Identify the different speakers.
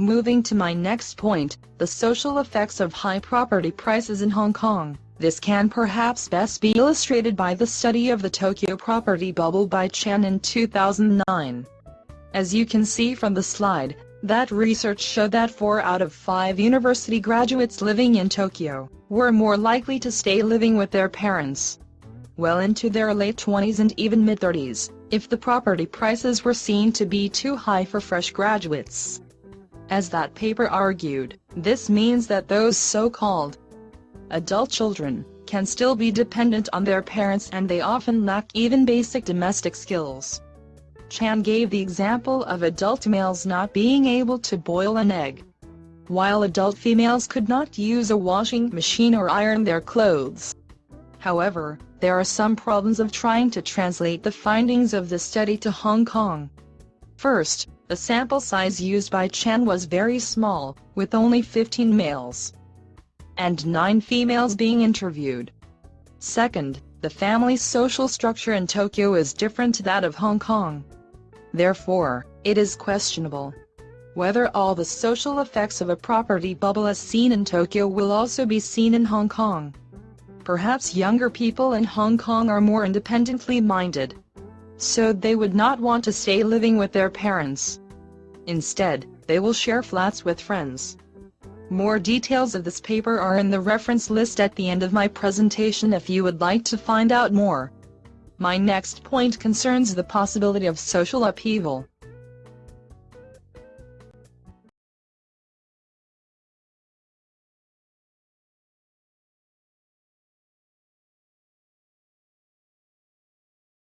Speaker 1: Moving to my next point, the social effects of high property prices in Hong Kong. This can perhaps best be illustrated by the study of the Tokyo property bubble by Chan in 2009. As you can see from the slide, that research showed that 4 out of 5 university graduates living in Tokyo were more likely to stay living with their parents well into their late 20s and even mid-30s, if the property prices were seen to be too high for fresh graduates. As that paper argued, this means that those so-called adult children can still be dependent on their parents and they often lack even basic domestic skills. Chan gave the example of adult males not being able to boil an egg. While adult females could not use a washing machine or iron their clothes. However, there are some problems of trying to translate the findings of the study to Hong Kong. First, the sample size used by Chan was very small, with only 15 males and 9 females being interviewed. Second, the family's social structure in Tokyo is different to that of Hong Kong. Therefore, it is questionable whether all the social effects of a property bubble as seen in Tokyo will also be seen in Hong Kong. Perhaps younger people in Hong Kong are more independently minded so they would not want to stay living with their parents. Instead, they will share flats with friends. More details of this paper are in the reference list at the end of my presentation if you would like to find out more. My next point concerns the possibility of social upheaval.